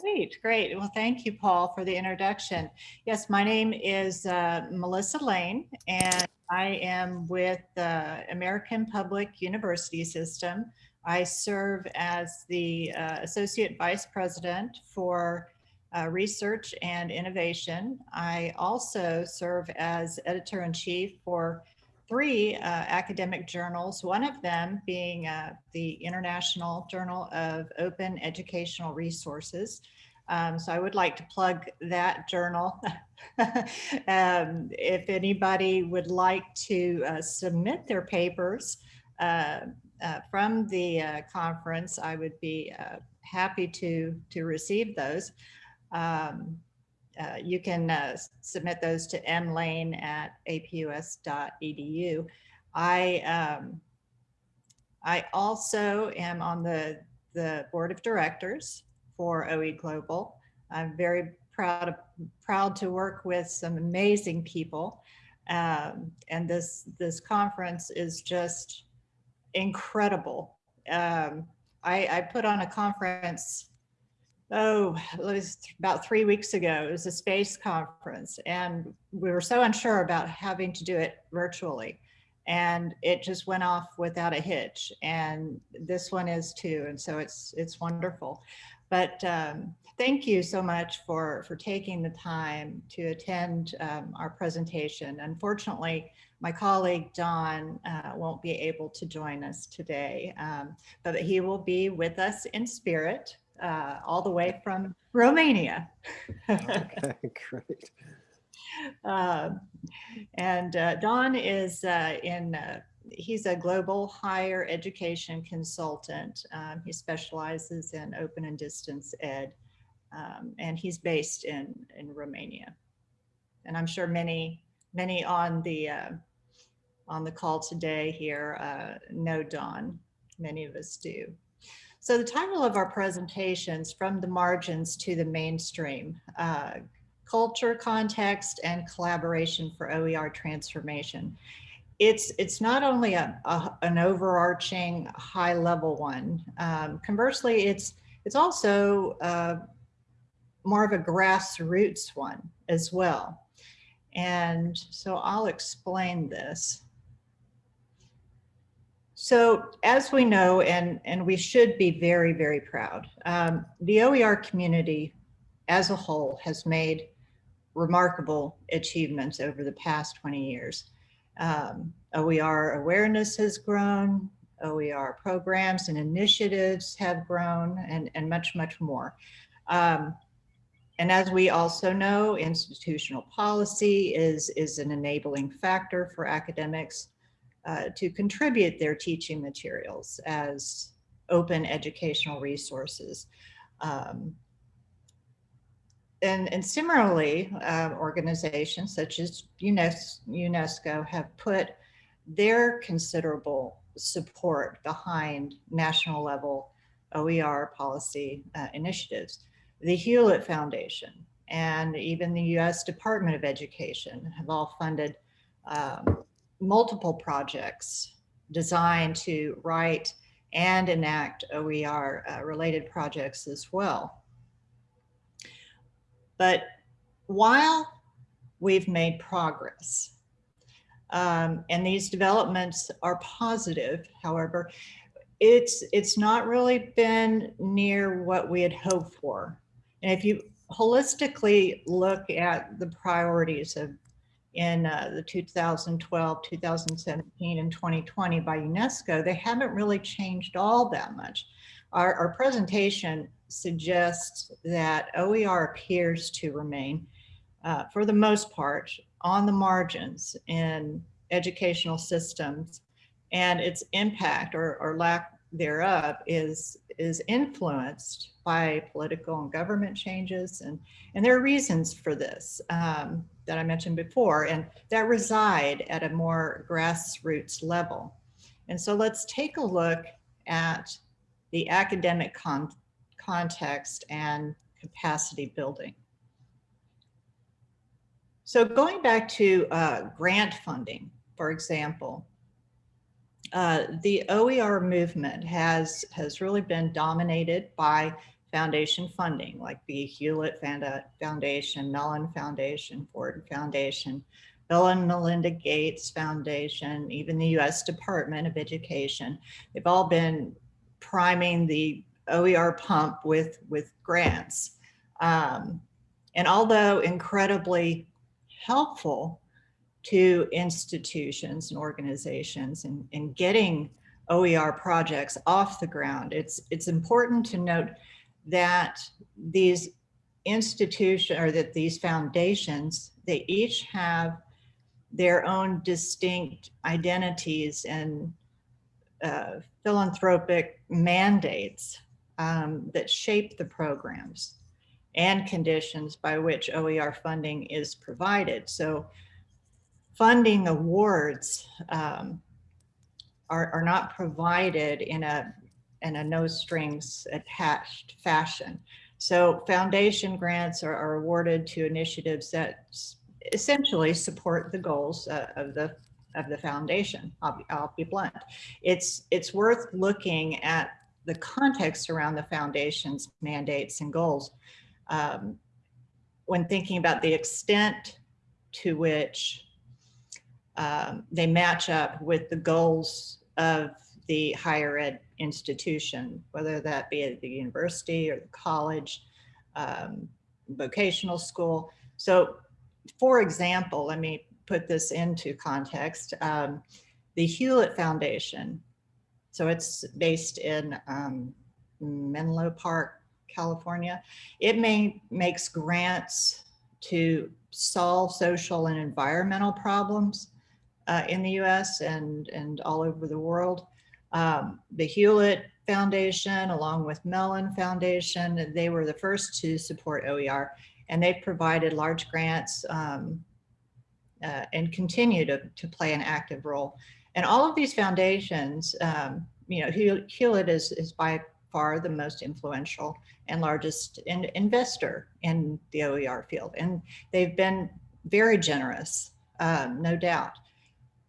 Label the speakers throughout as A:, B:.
A: Great, great. Well, thank you, Paul, for the introduction. Yes, my name is uh, Melissa Lane, and I am with the American Public University System. I serve as the uh, Associate Vice President for uh, Research and Innovation. I also serve as Editor-in-Chief for three uh, academic journals, one of them being uh, the International Journal of Open Educational Resources. Um, so I would like to plug that journal. um, if anybody would like to uh, submit their papers uh, uh, from the uh, conference, I would be happy to, to receive those. Um, uh, you can uh, submit those to mlane at apus.edu. I, um, I also am on the, the board of directors for OE Global. I'm very proud of, proud to work with some amazing people. Um, and this, this conference is just incredible. Um, I, I put on a conference oh, it was about three weeks ago. It was a space conference and we were so unsure about having to do it virtually. And it just went off without a hitch. And this one is too. And so it's it's wonderful. But um, thank you so much for, for taking the time to attend um, our presentation. Unfortunately, my colleague Don uh, won't be able to join us today, um, but he will be with us in spirit uh, all the way from Romania.
B: okay, great.
A: Uh, and uh, Don is uh, in, uh, he's a global higher education consultant. Um, he specializes in open and distance ed, um, and he's based in, in Romania. And I'm sure many, many on the, uh, on the call today here know Don. Many of us do. So the title of our presentations, From the Margins to the Mainstream, uh, Culture, Context, and Collaboration for OER Transformation. It's, it's not only a, a an overarching high level one. Um, conversely, it's, it's also uh, more of a grassroots one as well. And so I'll explain this. So as we know, and, and we should be very, very proud, um, the OER community as a whole has made remarkable achievements over the past 20 years. Um, OER awareness has grown, OER programs and initiatives have grown, and, and much, much more. Um, and as we also know, institutional policy is, is an enabling factor for academics uh, to contribute their teaching materials as open educational resources. Um, and, and similarly, uh, organizations such as UNESCO have put their considerable support behind national level OER policy uh, initiatives. The Hewlett Foundation and even the US Department of Education have all funded um, multiple projects designed to write and enact OER uh, related projects as well. But while we've made progress, um, and these developments are positive, however, it's, it's not really been near what we had hoped for. And if you holistically look at the priorities of in uh, the 2012, 2017, and 2020 by UNESCO, they haven't really changed all that much. Our, our presentation suggests that OER appears to remain, uh, for the most part, on the margins in educational systems and its impact or, or lack thereof is, is influenced by political and government changes. And, and there are reasons for this. Um, that I mentioned before, and that reside at a more grassroots level. And so let's take a look at the academic con context and capacity building. So going back to uh, grant funding, for example, uh, the OER movement has, has really been dominated by foundation funding, like the Hewlett Foundation, Mellon Foundation, Ford Foundation, Bill and Melinda Gates Foundation, even the US Department of Education. They've all been priming the OER pump with, with grants. Um, and although incredibly helpful to institutions and organizations and, in getting OER projects off the ground, it's, it's important to note that these institution or that these foundations, they each have their own distinct identities and uh, philanthropic mandates um, that shape the programs and conditions by which OER funding is provided. So funding awards um, are, are not provided in a, in a no strings attached fashion. So foundation grants are, are awarded to initiatives that essentially support the goals uh, of the of the foundation. I'll be, I'll be blunt. It's it's worth looking at the context around the foundation's mandates and goals um, when thinking about the extent to which um, they match up with the goals of the higher ed institution, whether that be at the university or the college, um, vocational school. So for example, let me put this into context. Um, the Hewlett Foundation, so it's based in um, Menlo Park, California. It may makes grants to solve social and environmental problems uh, in the US and, and all over the world. Um, the Hewlett Foundation, along with Mellon Foundation, they were the first to support OER and they've provided large grants um, uh, and continue to, to play an active role. And all of these foundations, um, you know, Hewlett is, is by far the most influential and largest in, investor in the OER field. And they've been very generous, um, no doubt.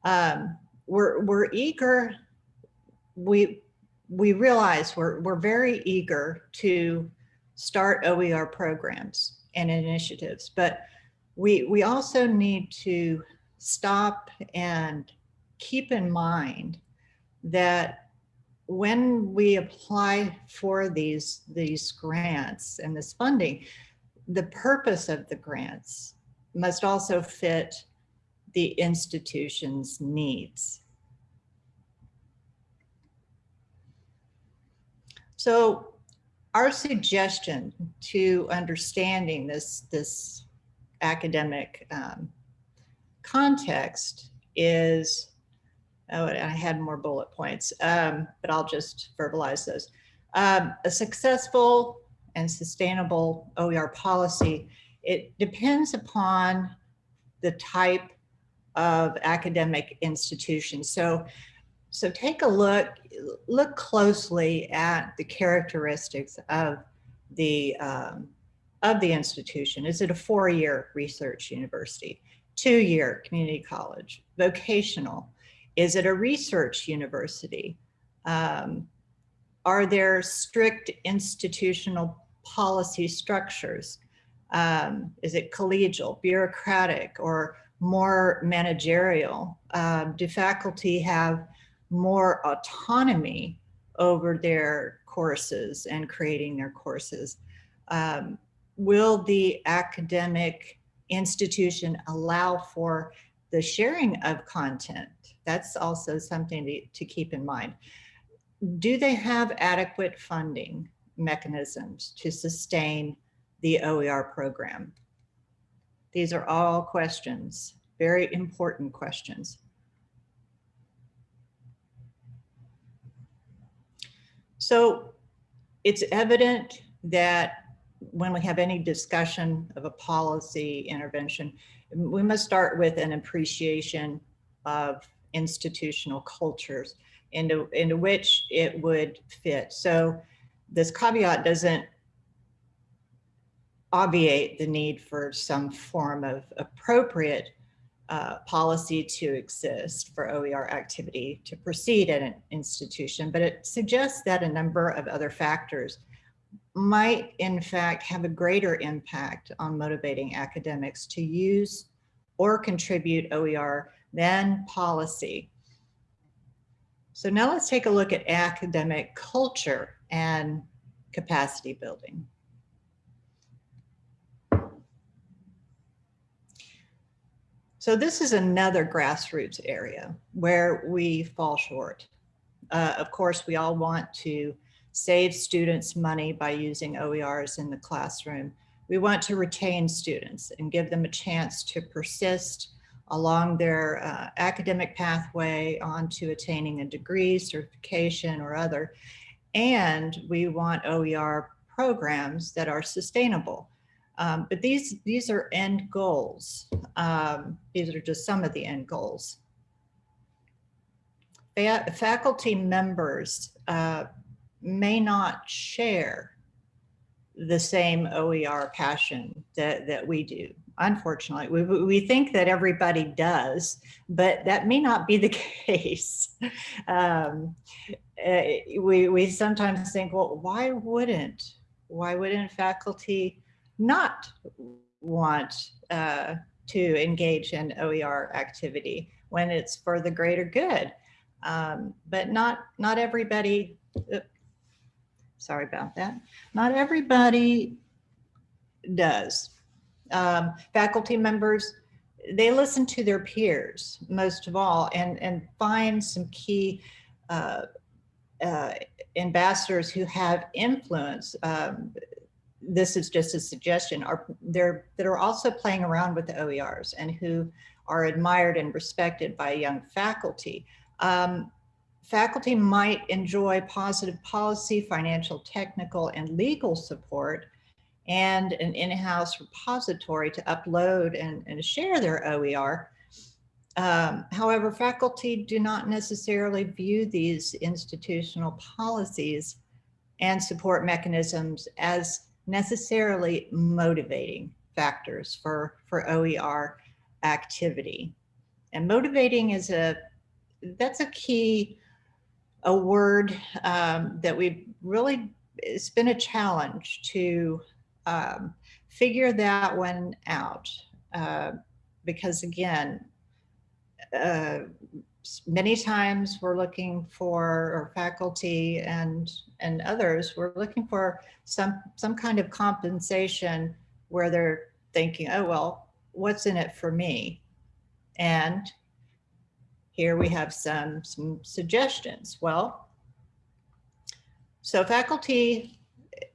A: Um, we're, we're eager, we, we realize we're, we're very eager to start OER programs and initiatives, but we, we also need to stop and keep in mind that when we apply for these, these grants and this funding, the purpose of the grants must also fit the institution's needs. So our suggestion to understanding this, this academic um, context is, oh, I had more bullet points, um, but I'll just verbalize those. Um, a successful and sustainable OER policy, it depends upon the type of academic institutions. So, so take a look, look closely at the characteristics of the um, of the institution. Is it a four-year research university, two-year community college, vocational? Is it a research university? Um, are there strict institutional policy structures? Um, is it collegial, bureaucratic, or more managerial? Um, do faculty have more autonomy over their courses and creating their courses? Um, will the academic institution allow for the sharing of content? That's also something to, to keep in mind. Do they have adequate funding mechanisms to sustain the OER program? These are all questions, very important questions. So it's evident that when we have any discussion of a policy intervention, we must start with an appreciation of institutional cultures into, into which it would fit. So this caveat doesn't obviate the need for some form of appropriate uh, policy to exist for OER activity to proceed at an institution, but it suggests that a number of other factors might in fact have a greater impact on motivating academics to use or contribute OER than policy. So now let's take a look at academic culture and capacity building. So this is another grassroots area where we fall short. Uh, of course, we all want to save students money by using OERs in the classroom. We want to retain students and give them a chance to persist along their uh, academic pathway onto attaining a degree, certification, or other. And we want OER programs that are sustainable. Um, but these, these are end goals. Um, these are just some of the end goals. Fa faculty members uh, may not share the same OER passion that, that we do. Unfortunately, we, we think that everybody does, but that may not be the case. Um, uh, we, we sometimes think, well, why wouldn't, why wouldn't faculty not want uh, to engage in OER activity when it's for the greater good? Um, but not, not everybody, uh, sorry about that, not everybody does. Um, faculty members, they listen to their peers most of all and, and find some key uh, uh, ambassadors who have influence. Um, this is just a suggestion, are there that are also playing around with the OERs and who are admired and respected by young faculty. Um, faculty might enjoy positive policy, financial, technical, and legal support and an in-house repository to upload and, and share their OER. Um, however, faculty do not necessarily view these institutional policies and support mechanisms as necessarily motivating factors for, for OER activity. And motivating is a, that's a key, a word um, that we've really, it's been a challenge to um, figure that one out. Uh, because again, uh, many times we're looking for, or faculty and, and others, we're looking for some, some kind of compensation where they're thinking, oh, well, what's in it for me? And here we have some, some suggestions. Well, so faculty eh,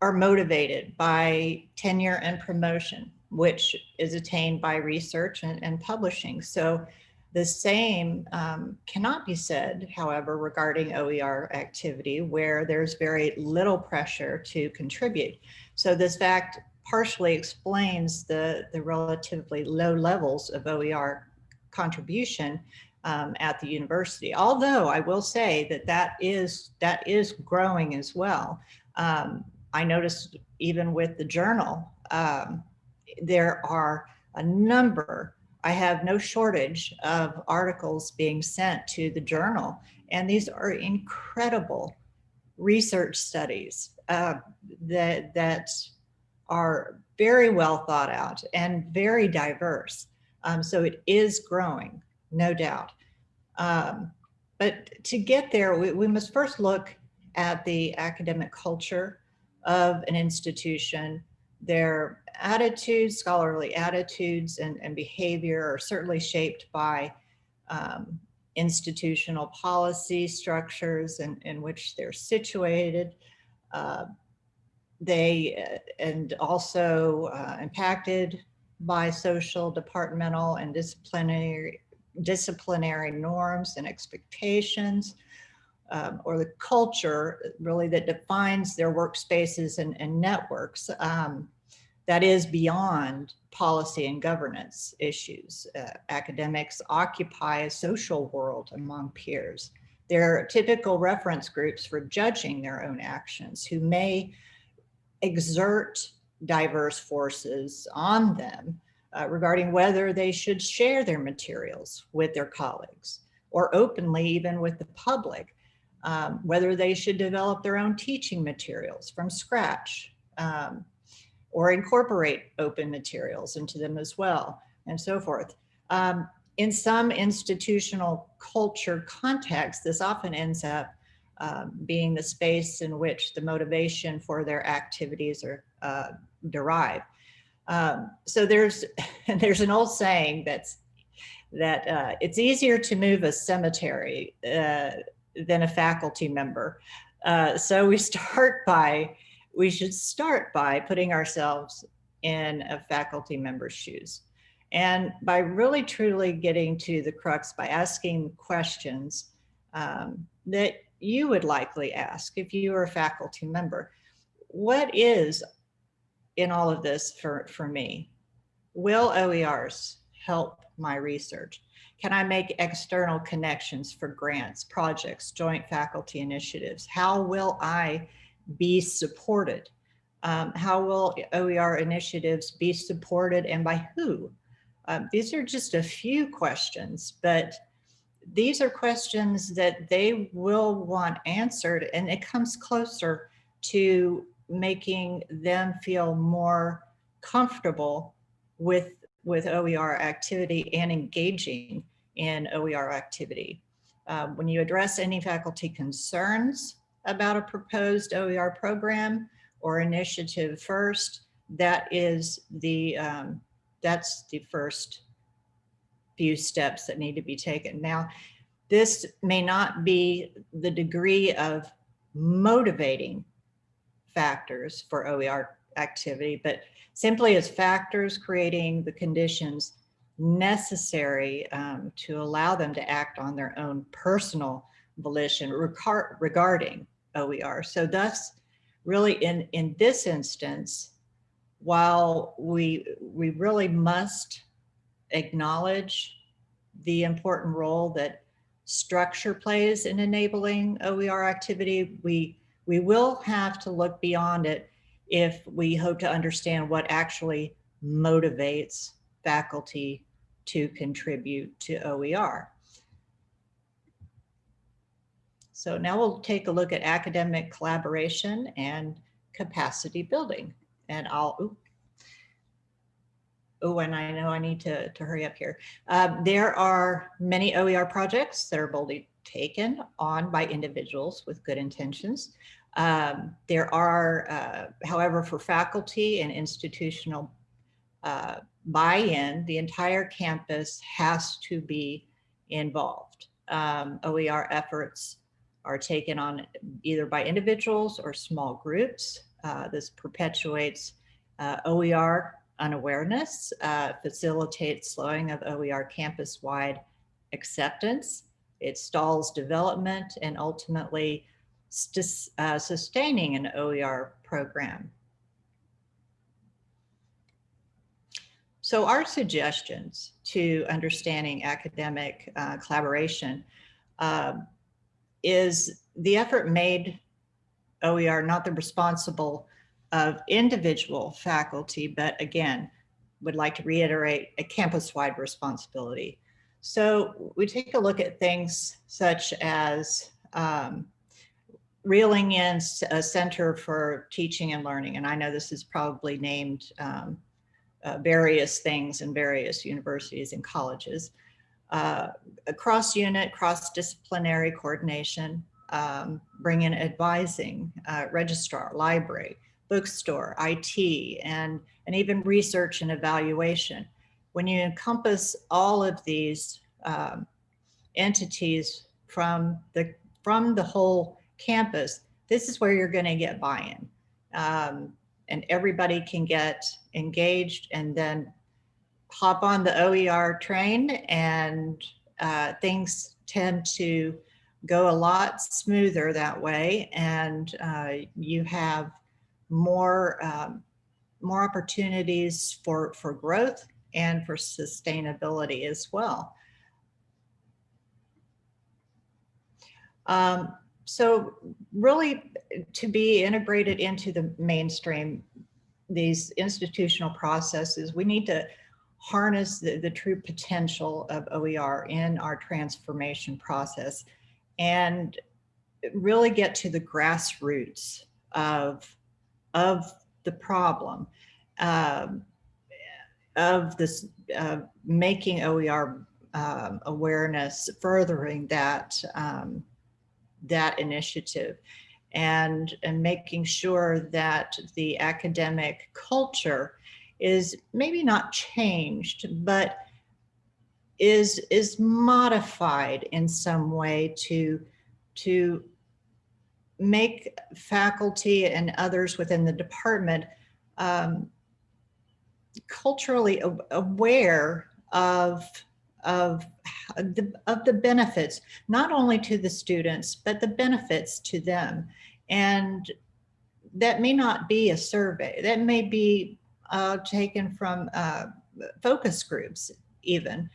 A: are motivated by tenure and promotion which is attained by research and, and publishing. So the same um, cannot be said, however, regarding OER activity where there's very little pressure to contribute. So this fact partially explains the, the relatively low levels of OER contribution um, at the university. Although I will say that that is, that is growing as well. Um, I noticed even with the journal, um, there are a number, I have no shortage of articles being sent to the journal. And these are incredible research studies uh, that, that are very well thought out and very diverse. Um, so it is growing, no doubt. Um, but to get there, we, we must first look at the academic culture of an institution, their attitudes, scholarly attitudes and, and behavior are certainly shaped by um, institutional policy structures in, in which they're situated. Uh, they uh, and also uh, impacted by social, departmental, and disciplinary disciplinary norms and expectations, um, or the culture really that defines their workspaces and, and networks. Um, that is beyond policy and governance issues. Uh, academics occupy a social world among peers. They're typical reference groups for judging their own actions who may exert diverse forces on them uh, regarding whether they should share their materials with their colleagues or openly even with the public. Um, whether they should develop their own teaching materials from scratch um, or incorporate open materials into them as well and so forth. Um, in some institutional culture context, this often ends up um, being the space in which the motivation for their activities are uh, derived. Um, so there's there's an old saying that's that uh, it's easier to move a cemetery uh, than a faculty member. Uh, so we start by we should start by putting ourselves in a faculty member's shoes. And by really truly getting to the crux by asking questions um, that you would likely ask if you were a faculty member. What is in all of this for, for me? Will OERs help my research? Can I make external connections for grants, projects, joint faculty initiatives? How will I be supported? Um, how will OER initiatives be supported and by who? Um, these are just a few questions, but these are questions that they will want answered and it comes closer to making them feel more comfortable with with OER activity and engaging in OER activity. Um, when you address any faculty concerns about a proposed OER program or initiative first, that is the, um, that's the first few steps that need to be taken. Now, this may not be the degree of motivating factors for OER activity, but simply as factors creating the conditions necessary um, to allow them to act on their own personal volition regarding OER. So thus, really in, in this instance, while we, we really must acknowledge the important role that structure plays in enabling OER activity, we, we will have to look beyond it if we hope to understand what actually motivates faculty to contribute to OER. So now we'll take a look at academic collaboration and capacity building. And I'll, oh, and I know I need to, to hurry up here. Uh, there are many OER projects that are boldly taken on by individuals with good intentions. Um, there are, uh, however, for faculty and institutional uh, buy-in, the entire campus has to be involved. Um, OER efforts are taken on either by individuals or small groups. Uh, this perpetuates uh, OER unawareness, uh, facilitates slowing of OER campus-wide acceptance. It stalls development and ultimately uh, sustaining an OER program. So our suggestions to understanding academic uh, collaboration um, is the effort made OER not the responsible of individual faculty, but again, would like to reiterate a campus-wide responsibility. So we take a look at things such as um, reeling in a center for teaching and learning. And I know this is probably named um, uh, various things in various universities and colleges. Uh, cross unit, cross disciplinary coordination, um, bring in advising, uh, registrar, library, bookstore, IT, and, and even research and evaluation. When you encompass all of these um, entities from the, from the whole campus, this is where you're gonna get buy-in. Um, and everybody can get engaged and then hop on the OER train and uh, things tend to go a lot smoother that way and uh, you have more um, more opportunities for for growth and for sustainability as well. Um, so really to be integrated into the mainstream, these institutional processes, we need to harness the, the true potential of OER in our transformation process. And really get to the grassroots of, of the problem, um, of this, uh, making OER um, awareness, furthering that, um, that initiative and, and making sure that the academic culture is maybe not changed, but is, is modified in some way to, to make faculty and others within the department um, culturally aware of of the, of the benefits, not only to the students, but the benefits to them. And that may not be a survey, that may be uh, taken from uh, focus groups even.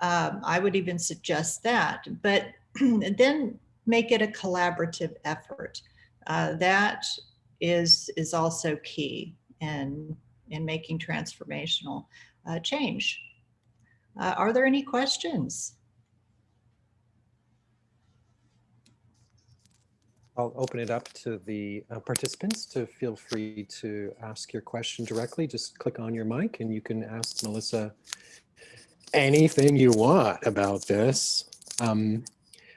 A: Um, I would even suggest that, but then make it a collaborative effort. Uh, that is, is also key in, in making transformational uh, change. Uh, are there any questions?
B: I'll open it up to the uh, participants to feel free to ask your question directly. Just click on your mic and you can ask Melissa anything you want about this. Um,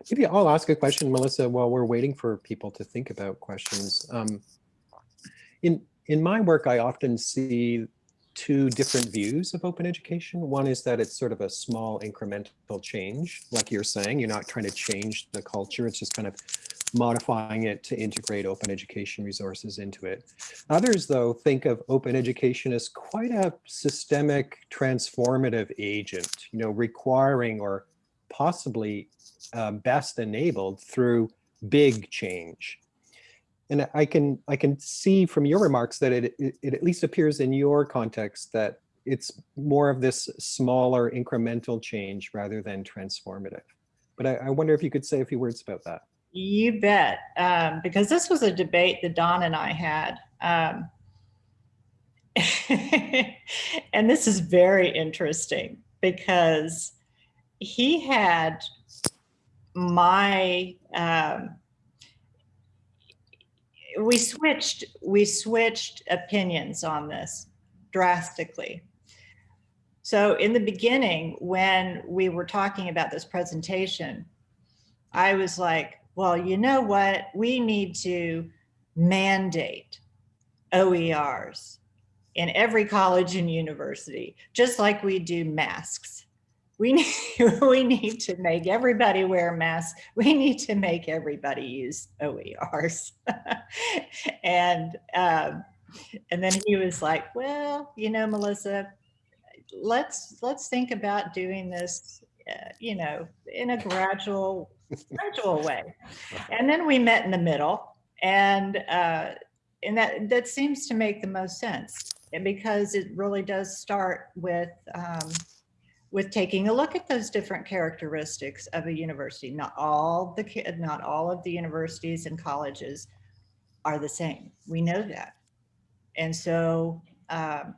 B: maybe I'll ask a question, Melissa, while we're waiting for people to think about questions. Um, in, in my work, I often see two different views of open education. One is that it's sort of a small incremental change, like you're saying, you're not trying to change the culture, it's just kind of modifying it to integrate open education resources into it. Others, though, think of open education as quite a systemic transformative agent, you know, requiring or possibly uh, best enabled through big change. And I can I can see from your remarks that it, it, it at least appears in your context that it's more of this smaller incremental change rather than transformative. But I, I wonder if you could say a few words about that.
A: You bet, um, because this was a debate that Don and I had. Um, and this is very interesting because he had my um, we switched we switched opinions on this drastically. So in the beginning when we were talking about this presentation i was like well you know what? We need to mandate oers in every college and university just like we do masks we need, we need to make everybody wear masks. We need to make everybody use OERs. and, um, and then he was like, well, you know, Melissa, let's, let's think about doing this, uh, you know, in a gradual, gradual way. And then we met in the middle and, uh, and that, that seems to make the most sense because it really does start with, um, with taking a look at those different characteristics of a university. Not all the not all of the universities and colleges are the same. We know that. And so, um,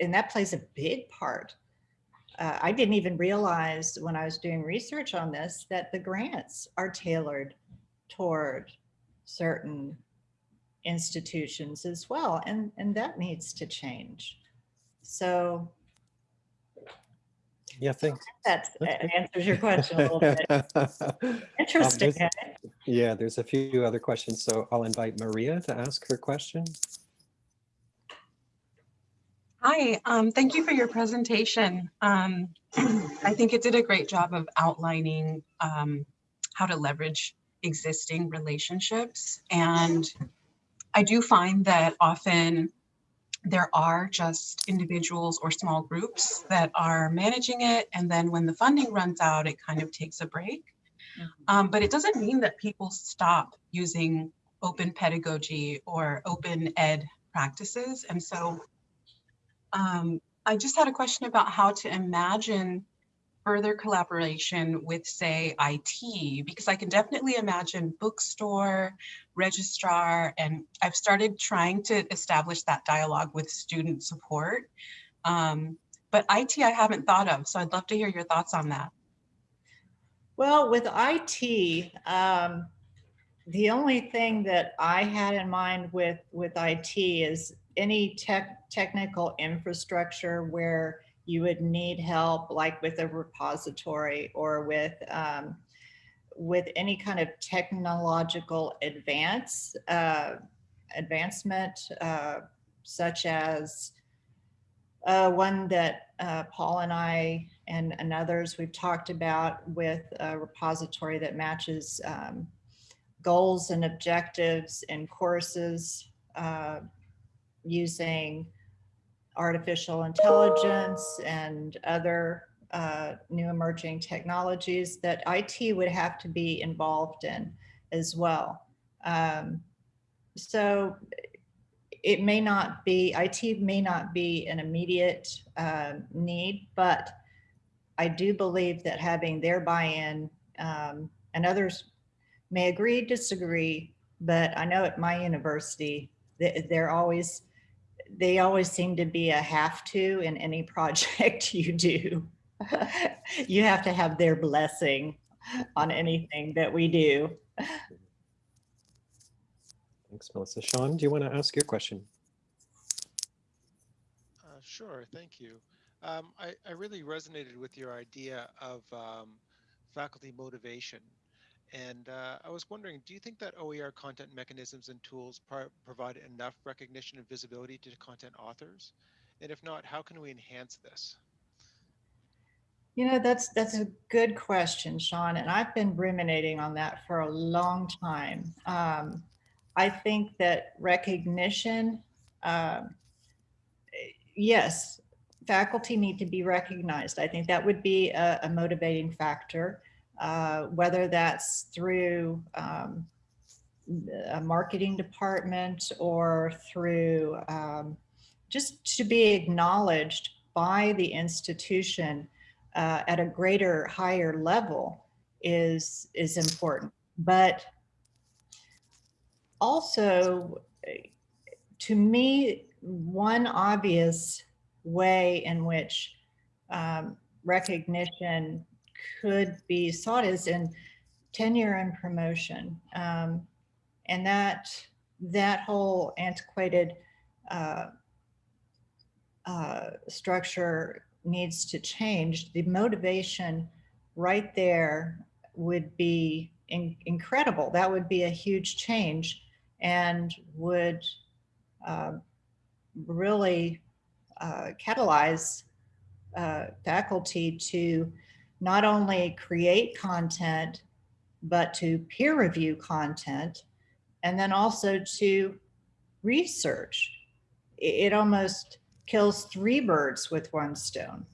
A: and that plays a big part. Uh, I didn't even realize when I was doing research on this that the grants are tailored toward certain institutions as well. And, and that needs to change. So
B: yeah, thanks.
A: That answers your question a little bit. Interesting.
B: Um, yeah, there's a few other questions, so I'll invite Maria to ask her question.
C: Hi, um, thank you for your presentation. Um, I think it did a great job of outlining um, how to leverage existing relationships. And I do find that often there are just individuals or small groups that are managing it. And then when the funding runs out, it kind of takes a break. Mm -hmm. um, but it doesn't mean that people stop using open pedagogy or open ed practices. And so um, I just had a question about how to imagine further collaboration with, say, IT, because I can definitely imagine bookstore, registrar, and I've started trying to establish that dialogue with student support. Um, but IT, I haven't thought of, so I'd love to hear your thoughts on that.
A: Well, with IT, um, the only thing that I had in mind with, with IT is any tech, technical infrastructure where you would need help, like with a repository or with, um, with any kind of technological advance, uh, advancement, uh, such as uh, one that uh, Paul and I and, and others we've talked about with a repository that matches um, goals and objectives in courses uh, using artificial intelligence and other uh, new emerging technologies that IT would have to be involved in as well. Um, so it may not be, IT may not be an immediate um, need, but I do believe that having their buy-in um, and others may agree, disagree, but I know at my university, they- they're always, they always seem to be a have to in any project you do. You have to have their blessing on anything that we do.
B: Thanks, Melissa. Sean, do you want to ask your question?
D: Uh, Sure, thank you. Um, I, I really resonated with your idea of um, faculty motivation. And uh, I was wondering, do you think that OER content mechanisms and tools pro- provide enough recognition and visibility to content authors? And if not, how can we enhance this?
A: You know, that's, that's a good question, Sean, and I've been ruminating on that for a long time. Um, I think that recognition, um, yes, faculty need to be recognized. I think that would be a, a motivating factor, uh, whether that's through um, a marketing department or through um, just to be acknowledged by the institution uh, at a greater, higher level is is important. But also, to me, one obvious way in which um, recognition could be sought is in tenure and promotion. Um, and that, that whole antiquated uh, uh, structure needs to change. The motivation right there would be in- incredible. That would be a huge change and would uh, really catalyze uh, faculty to not only create content, but to peer review content, and then also to research. It, it almost kills three birds with one stone.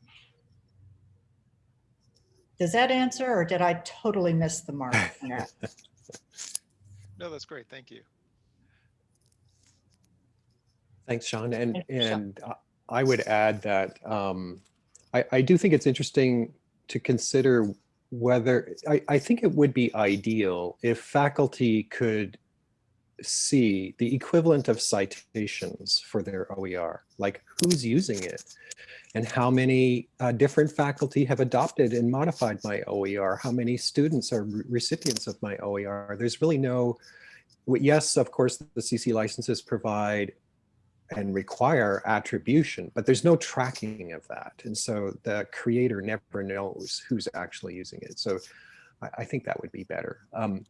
A: Does that answer, or did I totally miss the mark? on that?
D: No, that's great. Thank you.
B: Thanks, Sean. And,
A: Thank you, Sean.
B: and uh, I would add that um, I, I do think it's interesting to consider whether, I, I think it would be ideal if faculty could see the equivalent of citations for their OER, like who's using it and how many uh, different faculty have adopted and modified my OER, how many students are re- recipients of my OER. There's really no, yes, of course, the CC licenses provide and require attribution, but there's no tracking of that. And so the creator never knows who's actually using it. So I, I think that would be better. Um,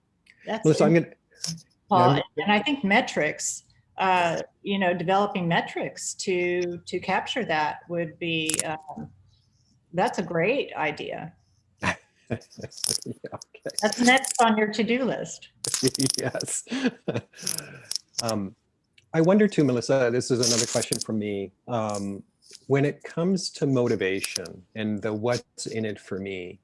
A: That's
B: Melissa, I'm going to,
A: Paul,
B: I'm-
A: and I think metrics, uh, you know, developing metrics to to capture that would be um, that's a great idea.
B: yeah, okay.
A: That's next on your to-do list.
B: yes. um, I wonder too, Melissa, this is another question from me. Um, when it comes to motivation and the what's in it for me,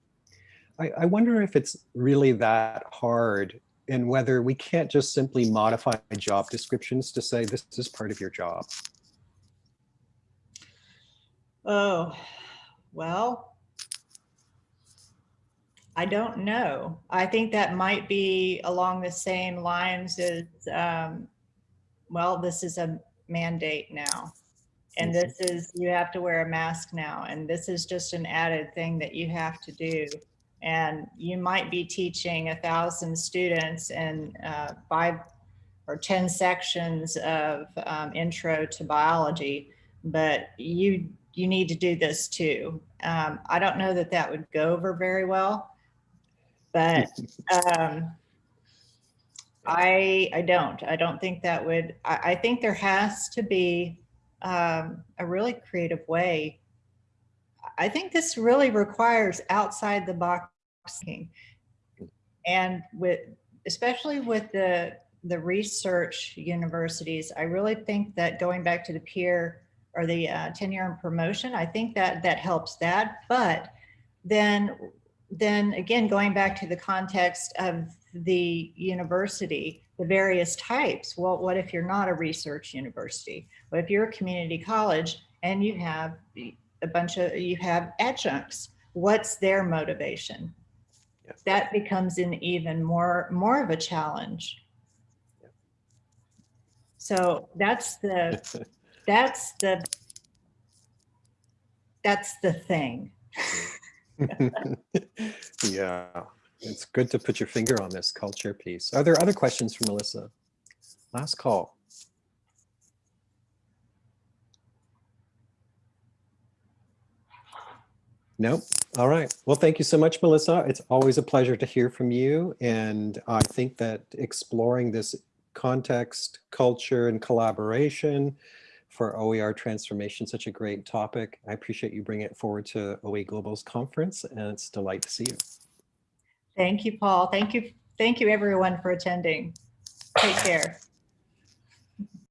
B: I, I wonder if it's really that hard and whether we can't just simply modify job descriptions to say this is part of your job.
A: Oh, well, I don't know. I think that might be along the same lines as, um, well, this is a mandate now. And this is, you have to wear a mask now, and this is just an added thing that you have to do. And you might be teaching a thousand students and uh, five or 10 sections of um, intro to biology, but you, you need to do this too. Um, I don't know that that would go over very well, but um, I, I don't, I don't think that would, I, I think there has to be um, a really creative way. I think this really requires outside the box thinking. And with, especially with the, the research universities, I really think that going back to the peer or the uh, tenure and promotion, I think that that helps that. But then, then again, going back to the context of the university, the various types. Well, what if you're not a research university? What if you're a community college and you have a bunch of, you have adjuncts? What's their motivation? That becomes an even more, more of a challenge. So that's the, that's the, that's the thing.
B: Yeah, it's good to put your finger on this culture piece. Are there other questions for Melissa? Last call. Nope. All right. Well, thank you so much, Melissa. It's always a pleasure to hear from you. And I think that exploring this context, culture, and collaboration for OER transformation, such a great topic. I appreciate you bringing it forward to OE Global's conference, and it's a delight to see you.
A: Thank you, Paul. Thank you. Thank you everyone for attending. Take care.